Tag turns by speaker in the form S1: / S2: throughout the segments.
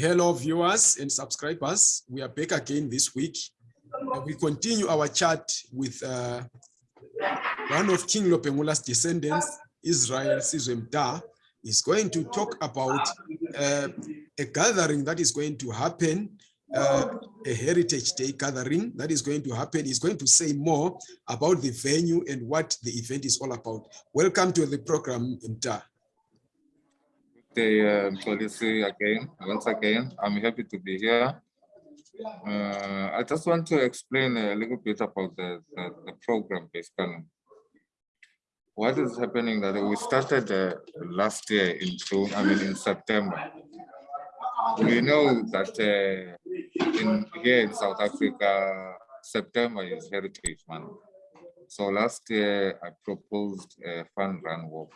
S1: Hello, viewers and subscribers. We are back again this week. We continue our chat with uh, one of King Lobengula's descendants, Israel Sizwe Mda, is going to talk about uh, a gathering that is going to happen, uh, a Heritage Day gathering that is going to happen. He's going to say more about the venue and what the event is all about. Welcome to the program, Mda.
S2: Day, uh, policy again. Once again, I'm happy to be here. Uh, I just want to explain a little bit about the, the, the program basically. What is happening that we started uh, last year in June, I mean in September. We know that uh, in here in South Africa, September is Heritage Month. So last year I proposed a fun run walk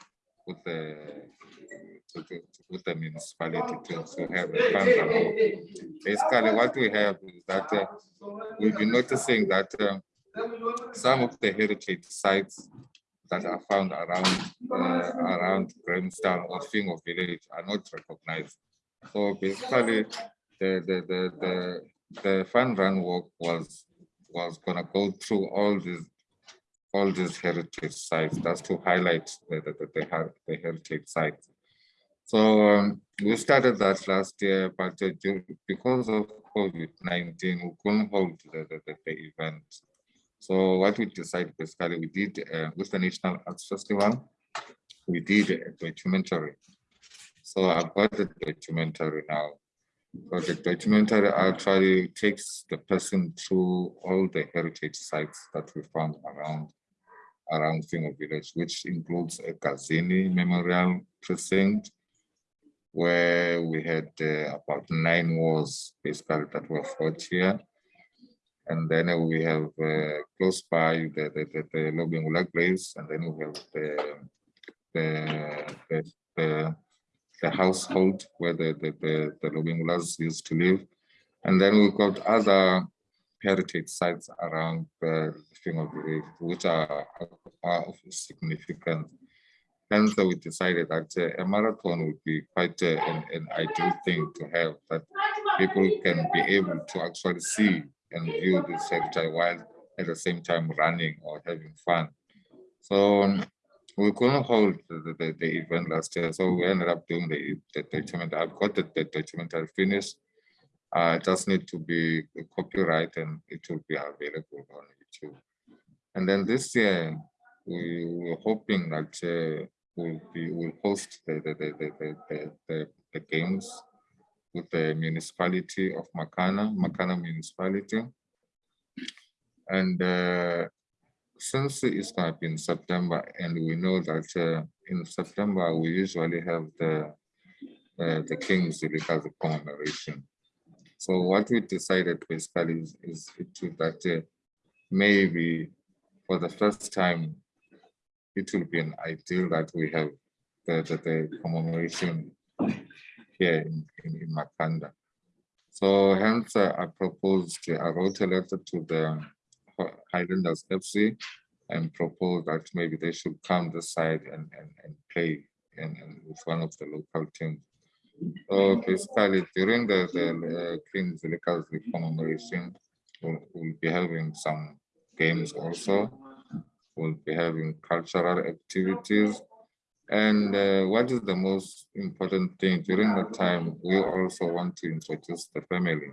S2: with the with the municipality to, to have a fund. Basically, what we have is that uh, we've been noticing that uh, some of the heritage sites that are found around uh, around Grahamstown or Fingo village are not recognized. So basically, the the the the, the fund run work was was gonna go through all these all these heritage sites. That's to highlight the the, the, the, heritage sites. So um, we started that last year, but uh, because of COVID-19, we couldn't hold the, the, the, event. So what we decided basically, we did uh, with the National Arts Festival, we did a documentary. So I've got the documentary now. So the documentary actually takes the person through all the heritage sites that we found around around Fingo Village, which includes a Gazini Memorial Precinct, where we had uh, about nine wars basically that were fought here. And then we have uh, close by the, the, the, the graves, and then we have the, the, the, the, the household where the, the, the, the used to live. And then we've got other heritage sites around the Fingo village, which are, are of significance Hence, we decided that uh, a marathon would be quite uh, an, an, ideal thing to have that people can be able to actually see and view this heritage while at the same time running or having fun. So um, we couldn't hold the, the, the, event last year, so we ended up doing the, the documentary. I've got the, the documentary finished. Uh, just need to be copyright and it will be available on YouTube. And then this year, we were hoping that uh, will be will host the the, the, the, the, the, games with the municipality of Makana, Makana municipality. And uh, since it's going to be in September, and we know that uh, in September we usually have the uh, the King's Zilikazi commemoration. So what we decided basically is, is that uh, maybe for the first time it will be an ideal that we have the, the, the commemoration here in, in, in Makhanda. So hence uh, I proposed, I wrote a letter to the Highlanders FC and proposed that maybe they should come this side and, and, and play in, in, with one of the local teams. Basically during the, the uh, King Zilikazi commemoration, we'll, we'll be having some games also We will be having cultural activities. And uh, what is the most important thing during the time, we also want to introduce the family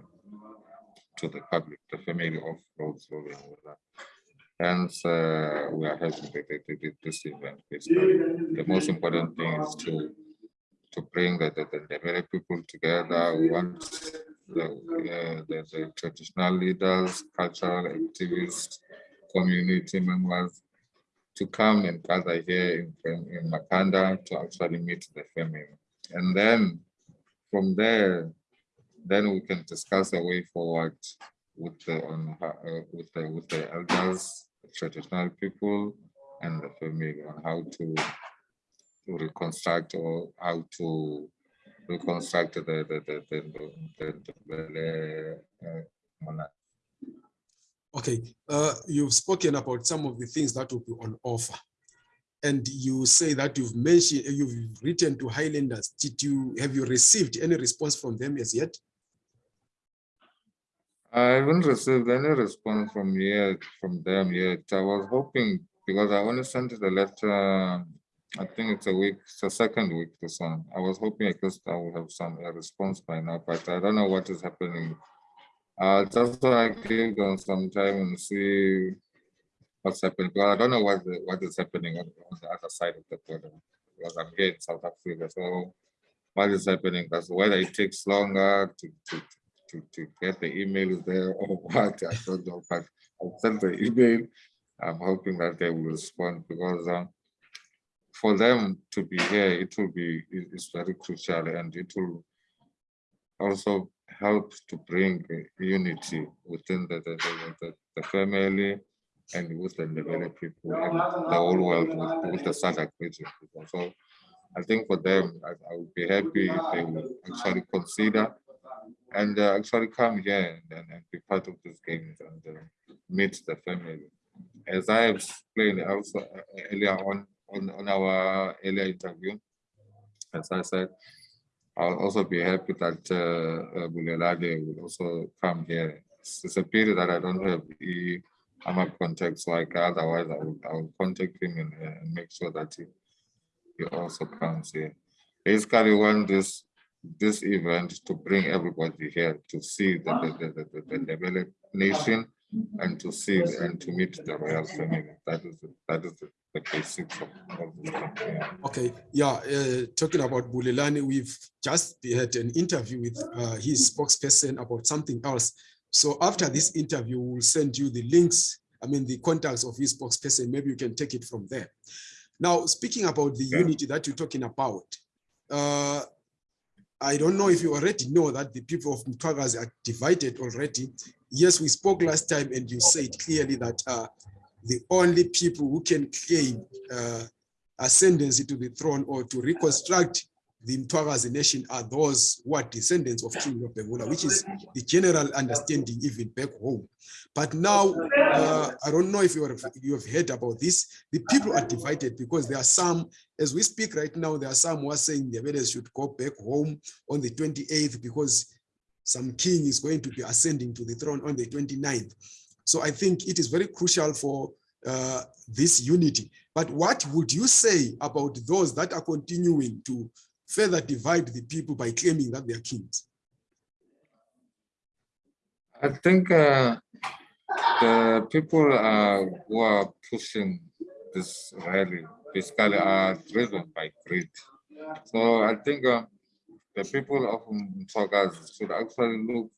S2: to the public, the family of Rhodes Lobengula. Hence, uh, we are having this event. Basically. The most important thing is to to bring the, the, the, the people together. We want the, uh, the, the traditional leaders, cultural activists, community members, to come and gather here in, in Makhanda to actually meet the family. And then from there, then we can discuss a way forward with the on uh, with the with the elders, the traditional people, and the family on how to reconstruct or how to reconstruct the the the the, the, the, the uh,
S1: Okay, uh, you've spoken about some of the things that will be on offer. and you say that you've mentioned, you've written to Highlanders. Did you, have you received any response from them as yet?
S2: I haven't received any response from yet from them yet. I was hoping because I only sent the letter. I think it's a week, it's the second week. This one. I was hoping I could I will have some a response by now, but I don't know what is happening. Uh, just want to give them some time and see what's happening. But I don't know what the, what is happening on, on the other side of the border. Because I'm here in South Africa, so what is happening? Because whether it takes longer to, to to, to get the emails there or what, I don't know, but I'll send the email. I'm hoping that they will respond because um, for them to be here, it will be, it- it's very crucial and it will also help to bring unity within the, the, the, the, family and with the people and the whole world with, with the SADC region. So I think for them, I, I would be happy if they would actually consider and uh, actually come here and, and, be part of these games and uh, meet the family. As I explained also uh, earlier on, on on our earlier interview, as I said, I'll also be happy that uh, uh, Bulelani will also come here. It's, a pity that I don't have the AMAP contact, so I can, otherwise I will, I will contact him and, uh, make sure that he, he also comes here. Basically, we want this this event to bring everybody here to see the, the, the, the, the developed nation and to see and to meet the royal family. That is the, that is the, the basics of, of yeah.
S1: Okay, yeah, uh, talking about Bulelani, we've just had an interview with uh, his spokesperson about something else. So after this interview, we'll send you the links, I mean, the contacts of his spokesperson. Maybe you can take it from there. Now, speaking about the
S2: Yeah.
S1: unity that you're talking about, uh, I don't know if you already know that the people of Mthwakazi are divided already. Yes, we spoke last time and you said clearly that uh, the only people who can claim uh, ascendancy to the throne or to reconstruct the Mthwakazi nation are those who are descendants of King Lobengula, which is the general understanding even back home. But now, uh, I don't know if you have, you have heard about this. The people are divided because there are some, as we speak right now, there are some who are saying the Vedas should go back home on the 28th because some king is going to be ascending to the throne on the 29th. So I think it is very crucial for uh, this unity. But what would you say about those that are continuing to further divide the people by claiming that they are kings?
S2: I think uh, the people uh, who are pushing this rally basically are driven by greed. So I think uh, the people of Mthwakazi should actually look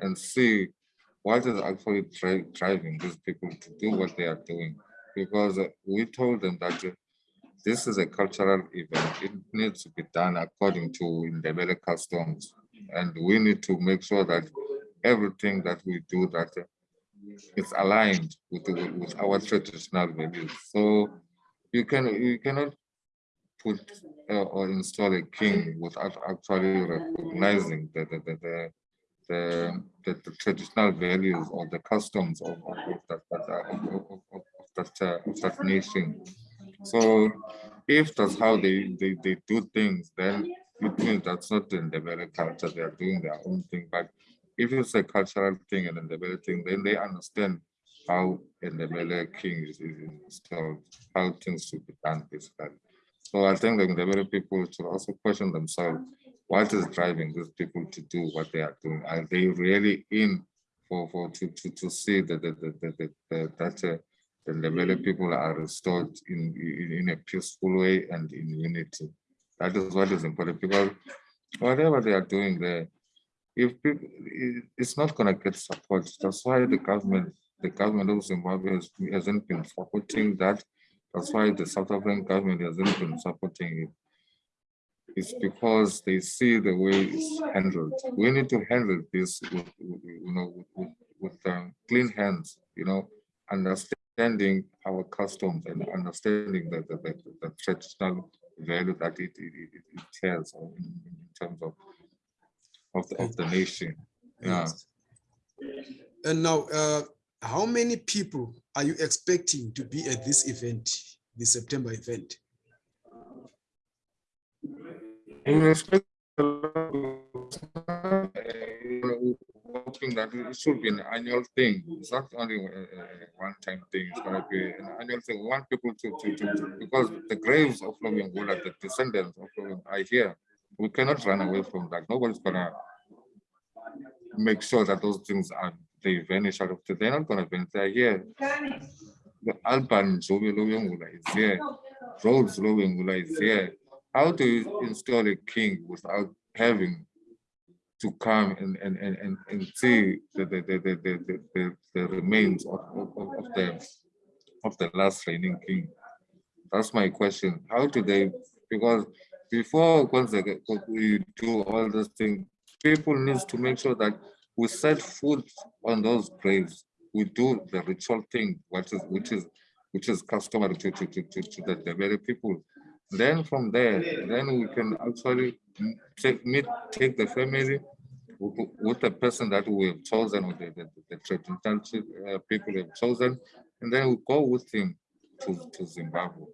S2: and see what is actually driving these people to do what they are doing. Because we told them that this is a cultural event. It needs to be done according to Ndebele customs. And we need to make sure that everything that we do that it's aligned with, with our traditional values. So you can you cannot put uh, or install a king without actually recognizing the the the, the, the, the, traditional values or the customs of, of, of that, uh, of, of, that, uh, that nation. So if that's how they, they, they do things, then it means that's not in the very culture, they are doing their own thing. But if it's a cultural thing and in the very thing, then they understand how in the Ndebele king is, installed, how things should be done basically. So I think the Ndebele people should also question themselves, what is driving these people to do what they are doing? Are they really in for, for to, to, to see that, the the the the the that uh, the Ndebele people are restored in, in, in a peaceful way and in unity? That is what is important because whatever they are doing there, if people, it's not gonna get support. That's why the government, the government of Zimbabwe has, hasn't been supporting that. That's why the South African government hasn't been supporting it. It's because they see the way it's handled. We need to handle this with, you know, with, with, um, clean hands, you know, understanding our customs and understanding the, the, the, the traditional value that it, it, it, it tells in, in terms of of the, of the nation. Yeah.
S1: And now, uh, how many people are you expecting to be at this event? the September event?
S2: In respect uh, hoping that it should be an annual thing. It's not only a, a one-time thing. It's going to be an annual thing. We want people to, to, to, to- because the graves of Lobengula, the descendants of Lobeng are here. We cannot run away from that. Nobody's gonna make sure that those things are they vanish out of the. They're not gonna vanish. They're here. The Alban Jobi Lobengula is here. Rhodes Lobengula is here. How do you install a king without having to come and and and and, and see the the the the the, the, the, remains of, of, of the of the last reigning king? That's my question. How do they because before once we do all this thing people needs to make sure that we set food on those graves. We do the ritual thing, which is which is which is customary to to to to, the very people. Then from there, then we can actually take meet take the family with the person that we have chosen, with the, the, the traditional uh, people we have chosen, and then we go with him to, to Zimbabwe.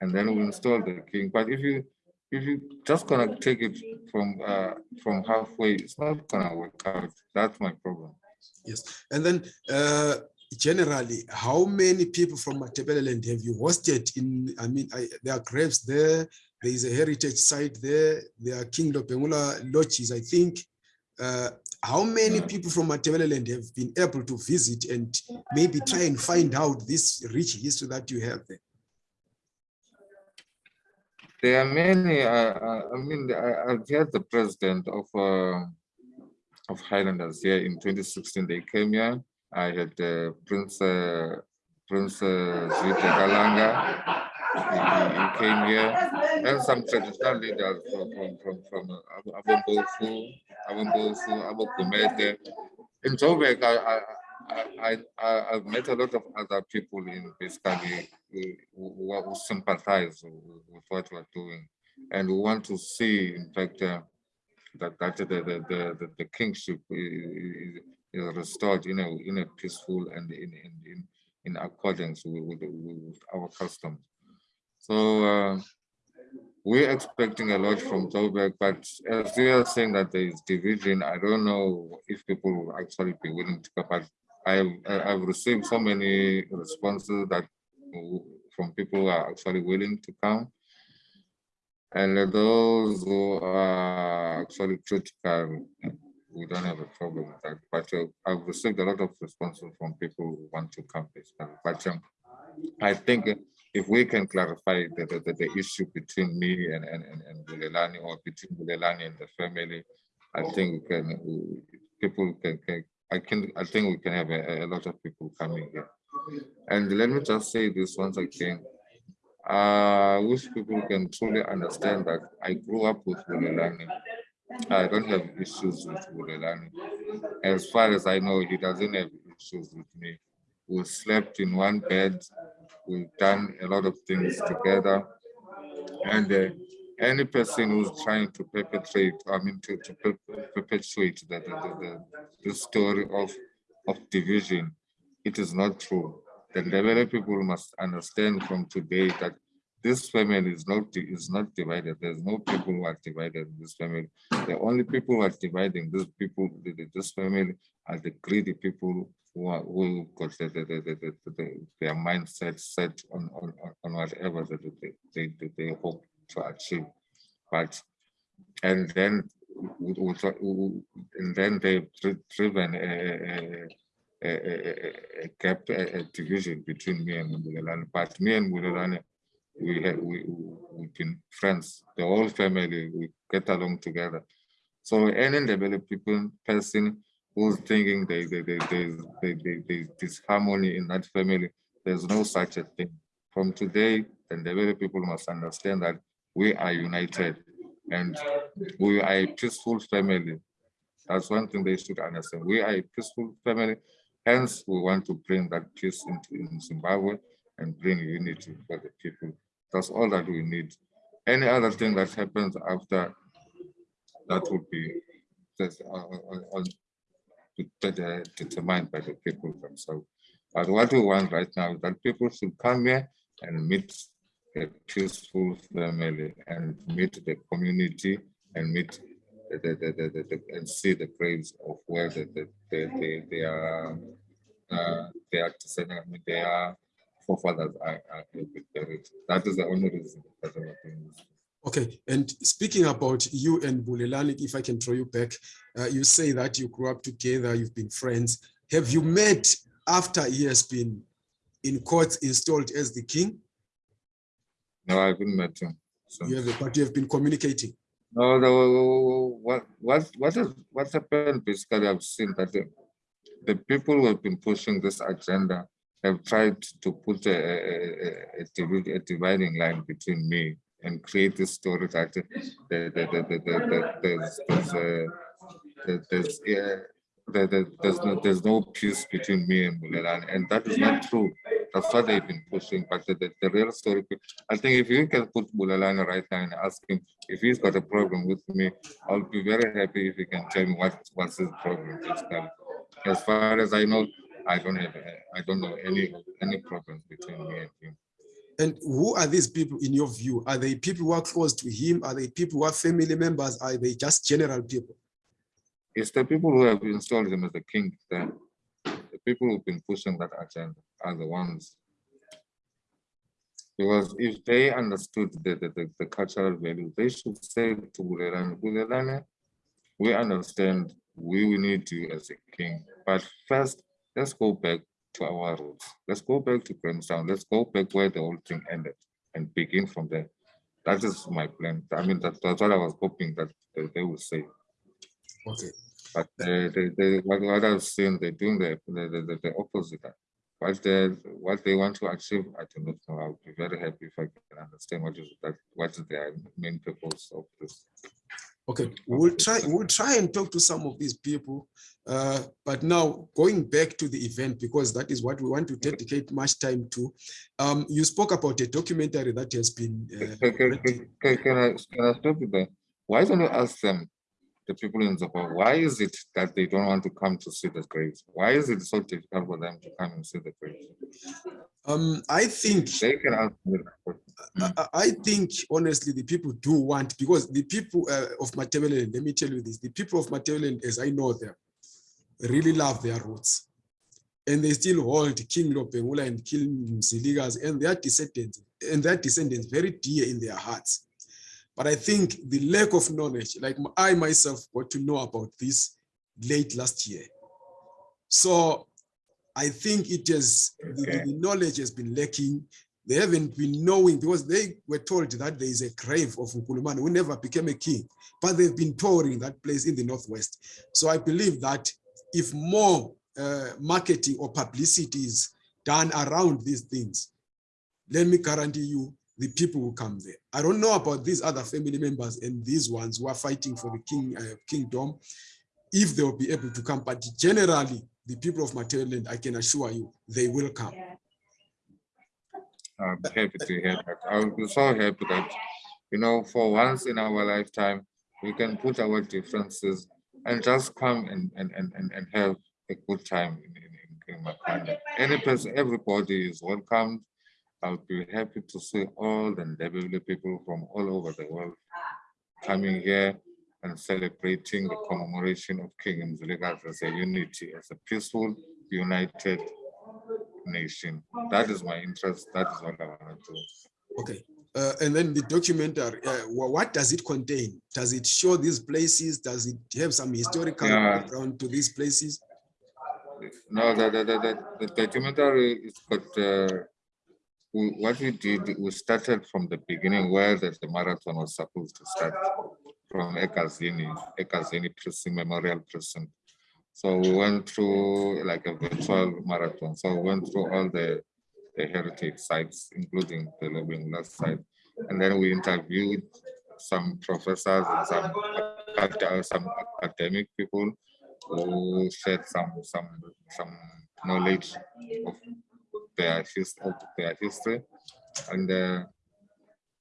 S2: And then we install the king. But if you if you just gonna take it from uh from halfway, it's not gonna work out. That's my problem.
S1: Yes, and then uh, generally, how many people from Matabeleland have you hosted in, I mean, I, there are graves there, there is a heritage site there, there are King Lobengula lodges, I think. Uh, How many people from Matabeleland have been able to visit and maybe try and find out this rich history that you have there?
S2: There are many, uh, uh, I mean, I, I've had the president of, uh, of Highlanders here in 2016, they came here. I had Prince, uh, Prince Zwide Galanga, he, he- came here. And some traditional leaders from, from, from, from uh, Abombofu, Abombofu, Abogumede. In Joburg, I, I, I, I've met a lot of other people in basically who, who who sympathize with what we're doing. And we want to see, in fact, uh, that, that the, the, the, the, kingship is, is restored in a, in a peaceful and in, in, in, in accordance with, with, with our customs. So uh, we're expecting a lot from Joburg, but as we are saying that there is division, I don't know if people will actually be willing to come. I've, I've received so many responses that from people who are actually willing to come. And those who are actually critical, we don't have a problem with that. But uh, I've received a lot of responses from people who want to come. But um, I think if we can clarify the, the, the, issue between me and, and, and, and Bulelani or between Bulelani and the family, I think we can, people can, can, I can, I think we can have a, a lot of people coming here. And let me just say this once again. I wish people can truly understand that I grew up with Bulelani. I don't have issues with Bulelani. As far as I know, he doesn't have issues with me. We slept in one bed. We've done a lot of things together. And uh, any person who's trying to perpetrate, I mean, to, to per- perpetuate the, the, the, the, story of, of division, it is not true. The Ndebele people must understand from today that this family is not is not divided. There's no people who are divided in this family. The only people who are dividing this people, this family, are the greedy people who are who got the, the, the, the, the, the- their mindset set on on, on- whatever they, they, they, hope to achieve. But and then and then they've driven a, a, a, a, gap, a, division between me and Mbulelani. But me and Mbulelani, we have we we've been friends. The whole family we get along together. So any Ndebele people person who's thinking they they they they they, they, they disharmony in that family, there's no such a thing. From today, the Ndebele people must understand that we are united and we are a peaceful family. That's one thing they should understand. We are a peaceful family. Hence, we want to bring that peace into in Zimbabwe and bring unity for the people. That's all that we need. Any other thing that happens after that would be just, uh, uh, uh, det- determined by the people themselves. But what we want right now is that people should come here and meet a peaceful family and meet the community and meet the, the, the, the, and see the graves of where the, the, the, the, they are uh, they are they are forefathers are. That is the only reason that I'm doing this.
S1: Okay, and speaking about you and Bulelani, if I can throw you back, uh, you say that you grew up together, you've been friends. Have you met after he has been in court installed as the king?
S2: No, I haven't met him. So.
S1: You have, but you have been communicating.
S2: No, no, what what what is what's happened basically I've seen that the, the people who have been pushing this agenda have tried to put a, a, a, a dividing line between me and create this story that the, there's there's there's yeah, there, there, there's no there's no peace between me and Bulelani, and that is not true. That's what they've been pushing. But the, the, the real story, I think if you can put Bulelani right now and ask him if he's got a problem with me, I'll be very happy if he can tell me what what's his problem. Basically. As far as I know, I don't have I don't know any any problems between me and him.
S1: And who are these people in your view? Are they people who are close to him? Are they people who are family members? Are they just general people?
S2: It's the people who have installed him as the king. The, the people who've been pushing that agenda are the ones. Because if they understood the, the, the, the cultural value, they should say to Bulelani, we understand we will need you as a king. But first, let's go back to our roots. Let's go back to Grahamstown. Let's go back where the whole thing ended and begin from there. That is my plan. I mean, that, that's what I was hoping that they, they would say.
S1: Okay.
S2: But they, they, they, what, what I've seen, they're doing the, the, the, the opposite. What they, what they want to achieve, I do not know. I'll be very happy if I can understand what is that, what is their main purpose of this.
S1: Okay, we'll try we'll try and talk to some of these people. Uh, but now going back to the event, because that is what we want to dedicate much time to. Um, you spoke about a documentary that has been. Uh,
S2: Can, can, can, can I, can I stop you there? Why don't you ask them, the people in Zimbabwe, why is it that they don't want to come to see the graves? Why is it so difficult for them to come and see the graves?
S1: um, I think
S2: They can answer me that question.
S1: I, I- I think honestly the people do want because the people uh, of Matabeleland, let me tell you this, the people of Matabeleland, as I know them, really love their roots. And they still hold King Lobengula and King Mzilikazi and their descendants and their descendants very dear in their hearts. But I think the lack of knowledge, like I myself got to know about this late last year. So I think it has, the- the, the knowledge has been lacking. They haven't been knowing because they were told that there is a grave of Nkulumane who never became a king, but they've been touring that place in the Northwest. So I believe that if more uh, marketing or publicity is done around these things, let me guarantee you the people will come there. I don't know about these other family members and these ones who are fighting for the king uh, kingdom, if they will be able to come, but generally the people of Materland, I can assure you, they will come.
S2: I'm happy to hear that. Be so happy that, you know, for once in our lifetime, we can put our differences and just come and, and, and, and, have a good time in, in, in, Makhanda. Any person, everybody is welcome. I'll be happy to see all the Ndebele people from all over the world coming here and celebrating the commemoration of King Mzilikazi as a unity, as a peaceful, united nation. That is my interest. That is what I want to do.
S1: Okay. Uh, and then the documentary, uh, what does it contain? Does it show these places? Does it have some historical
S2: Yeah.
S1: background to these places?
S2: No, the, the, the, the, documentary is got, uh, we, what we did, we started from the beginning where the, the marathon was supposed to start from Egazini, Egazini Prison, Memorial Prison. So we went through like a virtual marathon. So we went through all the, the heritage sites, including the Lobengula site. And then we interviewed some professors and some, some academic people who shared some some some knowledge of their his of their history and uh,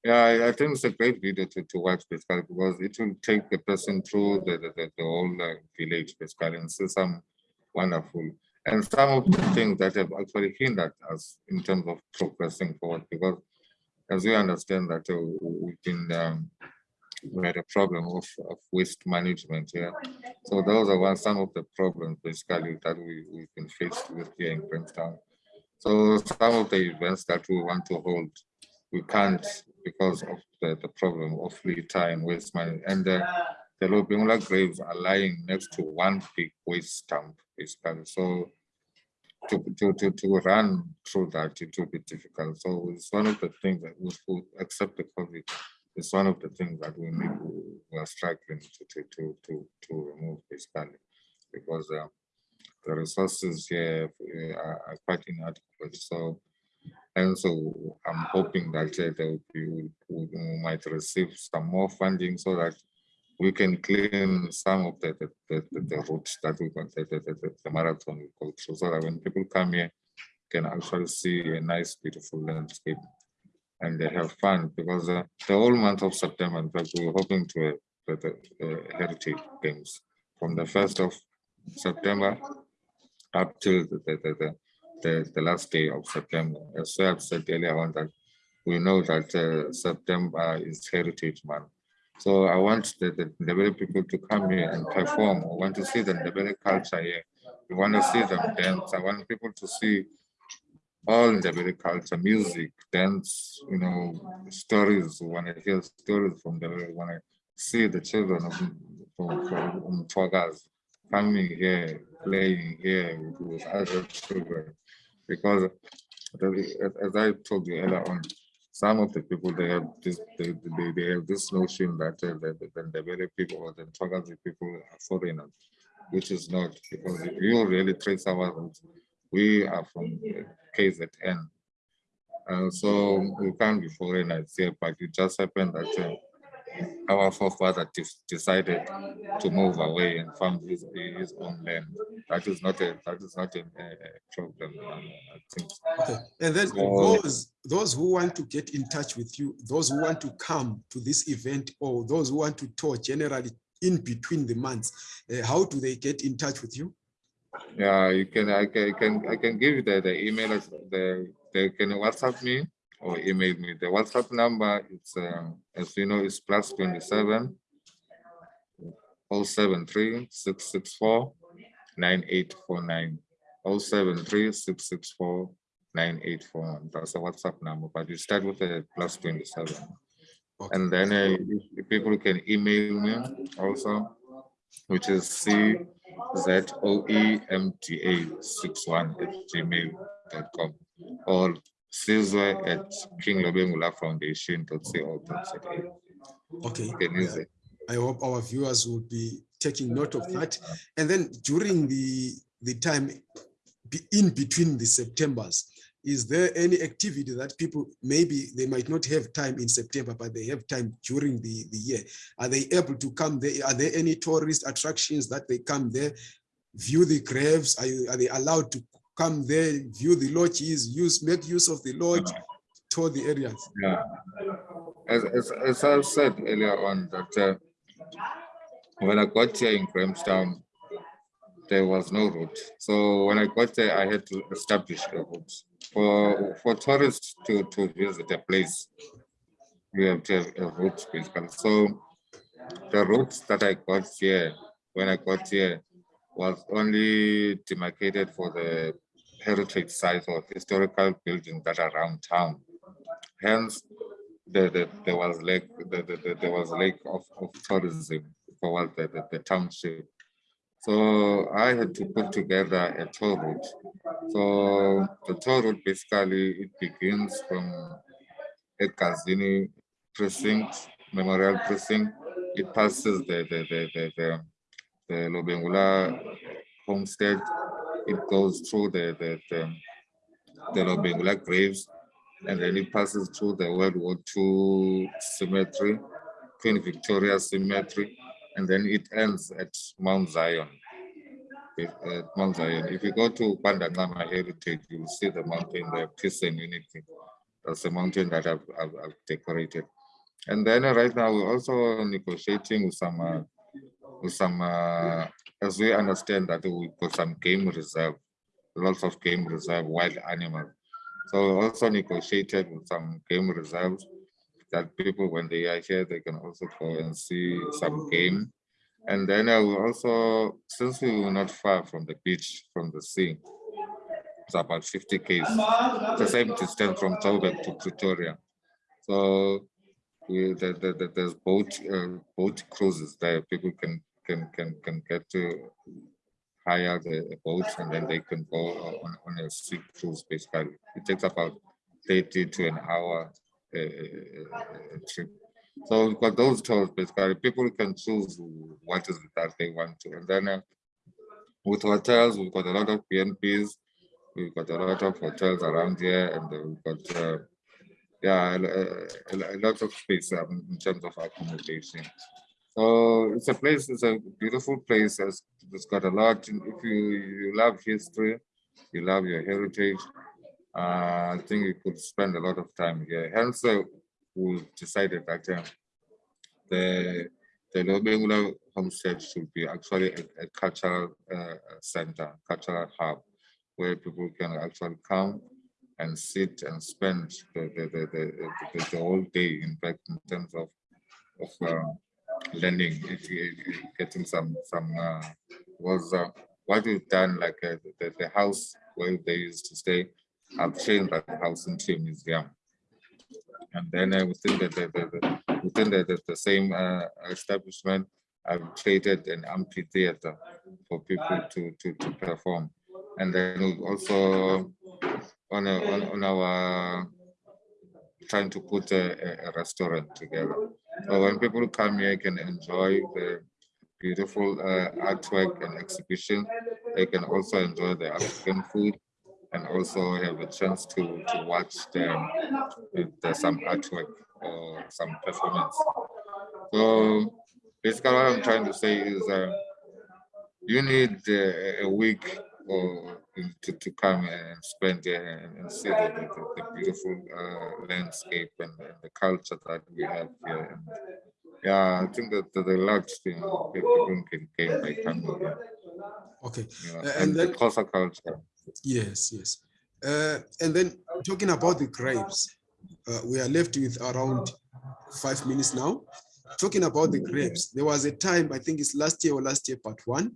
S2: yeah I, I think it's a great video to, to watch basically because it will take the person through the the, the, the whole uh, village basically and see some wonderful and some of the things that have actually hindered us in terms of progressing forward because as we understand that uh, we've been um, we had a problem of, of waste management here. So those are one some of the problems basically that we, we've been faced with here in Grahamstown. So some of the events that we want to hold, we can't because of the, the problem of litter and waste management. And the, the Lobengula graves are lying next to one big waste dump basically. So to, to, to, to run through that, it will be difficult. So it's one of the things that we will accept the COVID. It's one of the things that we need, we are struggling to, to, to, to, to remove basically, because uh, the resources here uh, are, are quite inadequate. So, and so I'm hoping that uh, we, we might receive some more funding so that we can clean some of the the, the, the, routes that we got the, the, the, marathon will go through so that when people come here can actually see a nice beautiful landscape and they have fun. Because uh, the whole month of September in fact we're hoping to uh, the, the heritage games. From the first of September up till the the, the, the, the last day of September. As I have said earlier on that we know that uh, September is heritage month. So I want the, the Ndebele people to come here and perform. I want to see the Ndebele culture here. We want to see them dance. I want people to see all Ndebele culture, music, dance, you know, stories. We want to hear stories from the, we want to see the children of from, from Twagas coming here, playing here with other children. Because as I told you earlier on, some of the people they have this they, they, they have this notion that uh, the, very people or the Togazi people are foreigners, which is not because if you really trace our roots, we are from KZN. Uh, so we can't be foreigners here, but it just happened that uh, our forefather decided to move away and found his, his own land. That is not a that is not a, problem. I think.
S1: Okay. And then
S2: So-
S1: those those who want to get in touch with you, those who want to come to this event, or those who want to tour generally in between the months, uh, how do they get in touch with you?
S2: Yeah, you can I can I can I can give you the, the email the they can WhatsApp me or email me. The WhatsApp number it's um, as you know is plus 27 073 664 9849 073 664 9841. That's the WhatsApp number, but you start with a plus 27.
S1: Okay.
S2: And then uh, people can email me also, which is C Z O E M T A 61 at gmail.com or Sizwe at King Lobengula Foundation.co.za.
S1: Okay.
S2: Use.
S1: I hope our viewers will be taking note of that. And then during the, the time in between the Septembers, is there any activity that people, maybe they might not have time in September, but they have time during the, the year? Are they able to come there? Are there any tourist attractions that they come there, view the graves? Are, you- are they allowed to come there, view the lodges, use, make use of the lodge, tour the areas?
S2: Yeah. As, as, as I said earlier on that uh, when I got here in Grahamstown, there was no route. So when I got there, I had to establish a route. For, for tourists to, to visit a place, you have to have a route basically. So the route that I got here, when I got here, was only demarcated for the heritage sites or historical buildings that are around town. Hence, the, the, there was lack the, the, the, there was lack of, of tourism the, the, the township. So I had to put together a tour route. So the tour route basically it begins from Egazini precinct, memorial precinct. It passes the the the the, the, the Lobengula homestead. It goes through the the the, the Lobengula graves and then it passes through the World War II cemetery, Queen Victoria Cemetery, and then it ends at Mount Zion. At Mount Zion. If you go to Pandangama Heritage, you'll see the mountain there, Peace and Unity. That's the mountain that I've, I've, I've decorated. And then uh, right now we're also negotiating with some, uh, with some, uh, as we understand that we got some game reserve, lots of game reserve, wild animals. So we also negotiated with some game reserves that people, when they are here, they can also go and see some game. And then I will also, since we were not far from the beach, from the sea, it's about 50 k's, the same distance from Joburg to Pretoria. So we, the, the, the, there's boat uh, boat cruises there. People can can can can get to hire the boats and then they can go on, on a sea cruise. Basically, it takes about 30 to an hour uh, uh, trip. So we've got those tours. Basically, people can choose what is it that they want to, and then. Uh, with hotels, we've got a lot of BNBs, we've got a lot of hotels around here, and we've got uh, yeah, a, a, a, lot of space um, in terms of accommodation. So it's a place, it's a beautiful place. It's, got a lot. If you, you love history, you love your heritage, uh, I think you could spend a lot of time here. Hence, uh, we decided that uh, the the Lobengula homestead should be actually a, a cultural uh, center, cultural hub, where people can actually come and sit and spend the, the, the, the, the whole day, in fact, in terms of, of learning, getting some, some uh, was uh, what we've done, like uh, the, the house where they used to stay, I've changed that house into a museum. And then uh, within the, the, the, within the, the, the same uh, establishment, I've created an amphitheater for people to, to, to perform. And then also on, a, on, on our trying to put a, a, restaurant together. So when people come here can enjoy the beautiful uh, artwork and exhibition, they can also enjoy the African food and also have a chance to, to watch the, the, some artwork or some performance. So basically what I'm trying to say is uh, you need uh, a week or to, to come and spend there and, and see the, the, the beautiful uh, landscape and, and, the culture that we have here. And yeah, I think that the, the lot you know, people can gain by coming here.
S1: Okay, Uh,
S2: and,
S1: and
S2: the
S1: then-
S2: Xhosa culture.
S1: yes, yes. Uh, and then talking about the grapes, uh, we are left with around five minutes now. Talking about the grapes, there was a time, I think it's last year or last year, part one,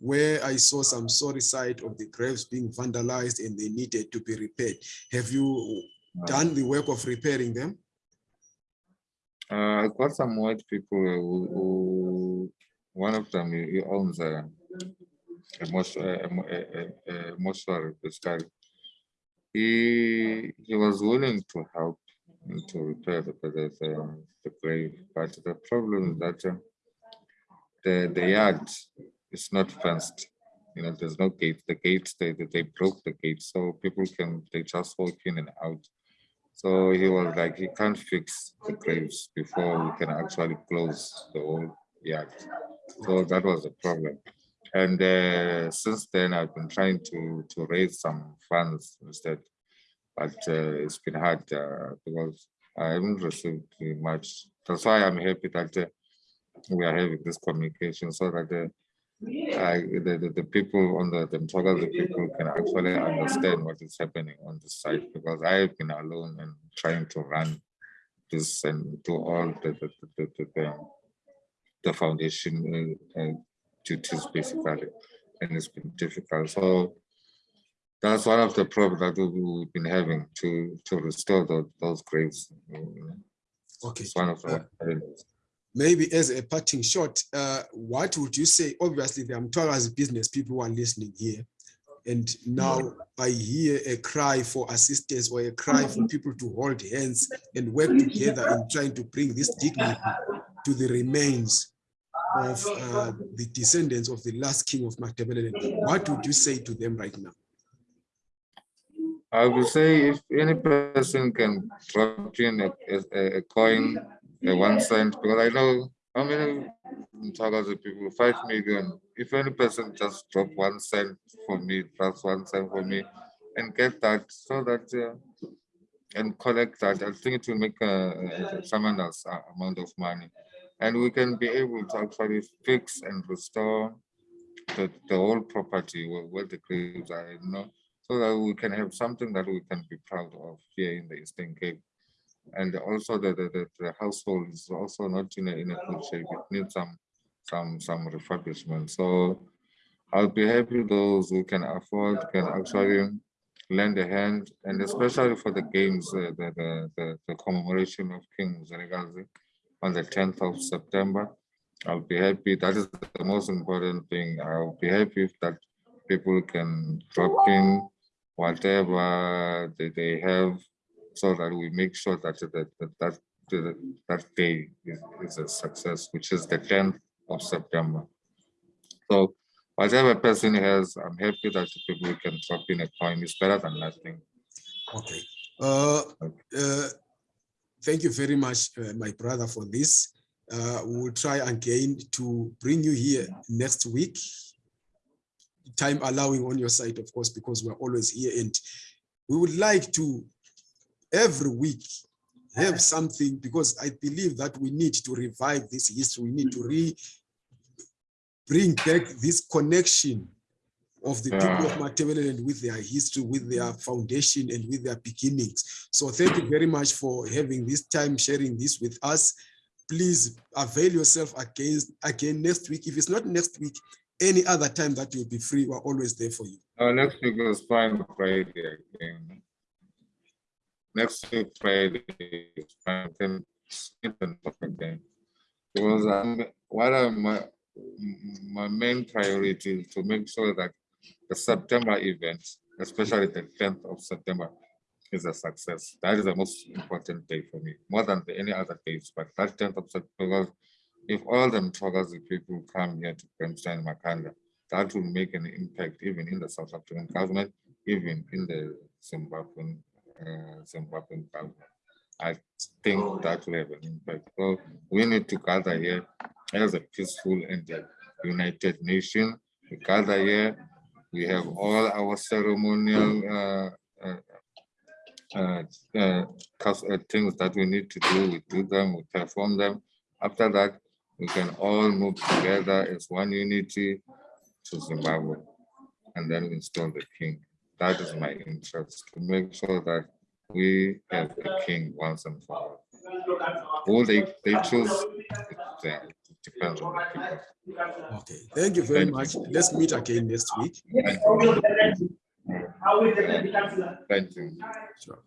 S1: where I saw some sorry sight of the graves being vandalized and they needed to be repaired. Have you done the work of repairing them?
S2: Uh, I got some white people who, who one of them he owns a a, mos- a, a, a, mortuary. He he was willing to help to repair the the, the, the grave, but the problem is that uh, the the yard is not fenced. You know, there's no gate. The gates they they broke the gate, so people can they just walk in and out. So he was like, he can't fix the graves before we can actually close the whole yard. So that was the problem. And uh, since then, I've been trying to to raise some funds instead, but uh, it's been hard uh, because I haven't received much. That's why I'm happy that uh, we are having this communication so that uh, I, the, the, the people on the, the the people can actually understand what is happening on this site because I have been alone and trying to run this and do all the, the, the, the, the, the foundation uh, uh, duties basically, and it's been difficult. So that's one of the problems that we- we've been having to, to restore those, those graves.
S1: Okay.
S2: It's one of the challenges.
S1: Maybe as a parting shot, uh, what would you say? Obviously, the Amtwara's business people who are listening here. And now I hear a cry for assistance or a cry for people to hold hands and work together in trying to bring this dignity to the remains of uh, the descendants of the last king of Matabeleland. What would you say to them right now?
S2: I would say if any person can drop in a, a, a coin, a one cent, because I know how many Mthwakazi people, five million. If any person just drop one cent for me, that's one cent for me, and get that so that uh, and collect that, I think it will make uh, someone else uh, amount of money, and we can be able to actually fix and restore the, the whole property where, where the graves are. You know, so that we can have something that we can be proud of here in the Eastern Cape. And also the, the, the, household is also not in a, in a good shape. It needs some, some, some refurbishment. So I'll be happy those who can afford can actually lend a hand, and especially for the games, uh, the, the, the, the commemoration of King Mzilikazi on the 10th of September. I'll be happy. That is the most important thing. I'll be happy if that people can drop in whatever they, they have so that we make sure that that, that, that, that, day is, is a success, which is the 10th of September. So whatever person has, I'm happy that people can drop in a coin. It's better than nothing.
S1: Okay. Uh, uh, thank you very much, uh, my brother, for this. Uh, we'll try again to bring you here next week. Time allowing on your side, of course, because we're always here. And we would like to every week have something because I believe that we need to revive this history. We need to re bring back this connection of the people of Matabeleland with their history, with their foundation and with their beginnings. So thank you very much for having this time, sharing this with us. Please avail yourself against again next week. If it's not next week, any other time that you'll be free, we're always there for you.
S2: Uh, next week is fine Friday again. Next Friday is fine. Then again. Because I'm, what I'm, my, my main priority is to make sure that the September event, especially the 10th of September, is a success. That is the most important day for me, more than any other days. But that 10th of September, if all the Mthwakazi people come here to Bernstein Makhanda, that will make an impact even in the South African government, even in the Zimbabwean, uh, Zimbabwean government. I think that will have an impact. So we need to gather here as a peaceful and united nation. We gather here, we have all our ceremonial uh, uh, uh, uh, uh, things that we need to do, we do them, we perform them. After that, we can all move together as one unity to Zimbabwe and then install the king. That is my interest, to make sure that we have the king once and for all. Who they, they choose, it uh, depends on the people.
S1: Okay, thank you very
S2: Thank you.
S1: much. Let's meet again next week.
S2: Thank you. Thank you.
S1: Sure.